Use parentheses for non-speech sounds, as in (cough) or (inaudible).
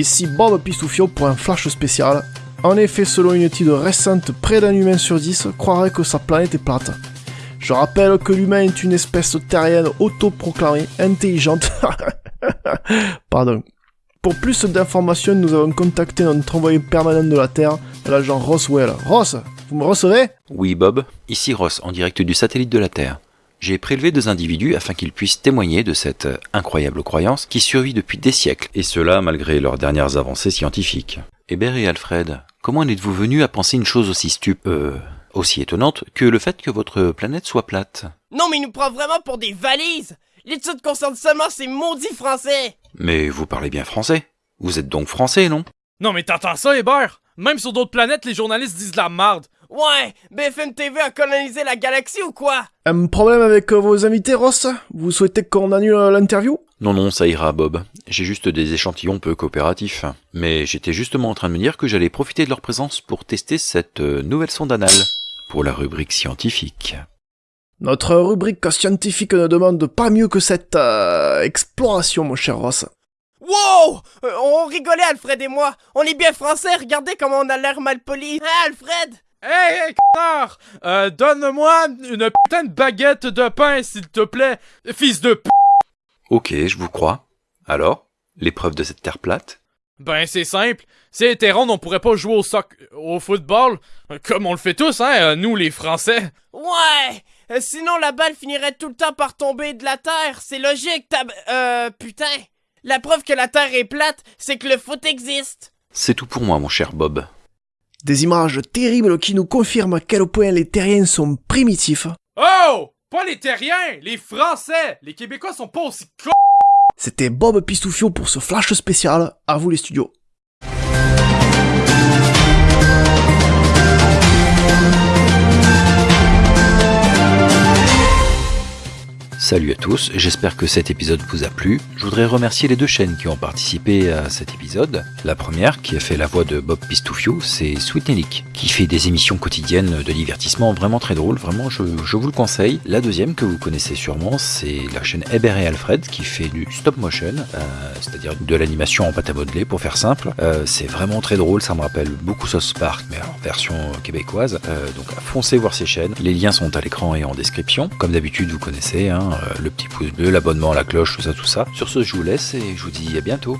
Ici Bob Pistoufio pour un flash spécial. En effet, selon une étude récente, près d'un humain sur 10 croirait que sa planète est plate. Je rappelle que l'humain est une espèce terrienne autoproclamée, intelligente. (laughs) Pardon. Pour plus d'informations, nous avons contacté notre envoyé permanent de la Terre, l'agent Roswell. Ross, vous me recevez? Oui, Bob. Ici Ross, en direct du satellite de la Terre. J'ai prélevé deux individus afin qu'ils puissent témoigner de cette incroyable croyance qui survit depuis des siècles, et cela malgré leurs dernières avancées scientifiques. Hébert et Alfred, comment en êtes-vous venus à penser une chose aussi stup... Euh, aussi étonnante que le fait que votre planète soit plate? Non mais il nous prend vraiment pour des valises. L'étude concerne seulement ces maudits français. Mais vous parlez bien français. Vous êtes donc français, non? Non mais t'entends ça, Hébert? Même sur d'autres planètes, les journalistes disent de la merde. Ouais, BFM TV a colonisé la galaxie ou quoi Un problème avec euh, vos invités, Ross? Vous souhaitez qu'on annule euh, l'interview? Non, non, ça ira, Bob. J'ai juste des échantillons peu coopératifs. Mais j'étais justement en train de me dire que j'allais profiter de leur présence pour tester cette euh, nouvelle sonde anale pour la rubrique scientifique. Notre rubrique scientifique ne demande pas mieux que cette euh, exploration, mon cher Ross. Wow Euh, On rigolait, Alfred et moi On est bien français, regardez comment on a l'air mal poli Hein, Alfred? Hey, hey, connard euh, Donne-moi une putain de baguette de pain, s'il te plaît, fils de p... Ok, je vous crois. Alors L'épreuve de cette terre plate? Ben, c'est simple. Si elle était ronde, on pourrait pas jouer au soc... au football, comme on le fait tous, hein, nous, les Français. Ouais Euh, Sinon la balle finirait tout le temps par tomber de la Terre, c'est logique, tab... Euh, putain La preuve que la Terre est plate, c'est que le foot existe C'est tout pour moi, mon cher Bob. Des images terribles qui nous confirment à quel point les terriens sont primitifs. Oh Pas les terriens, les Français Les Québécois sont pas aussi cons C'était Bob Pistoufio pour ce flash spécial. À vous les studios. Salut à tous, j'espère que cet épisode vous a plu. Je voudrais remercier les deux chaînes qui ont participé à cet épisode. La première, qui a fait la voix de Bob Pistoufio, c'est Sweet Nelly, qui fait des émissions quotidiennes de divertissement vraiment très drôles, vraiment je, vous le conseille. La deuxième, que vous connaissez sûrement, c'est la chaîne Hébert et Alfred, qui fait du stop motion, euh, c'est-à-dire de l'animation en pâte à modeler pour faire simple. Euh, c'est vraiment très drôle, ça me rappelle beaucoup Sauce Park, mais en version québécoise. Euh, donc foncez voir ces chaînes, les liens sont à l'écran et en description. Comme d'habitude, vous connaissez, hein, le petit pouce bleu, l'abonnement, la cloche, tout ça, tout ça. Sur ce, je vous laisse et je vous dis à bientôt.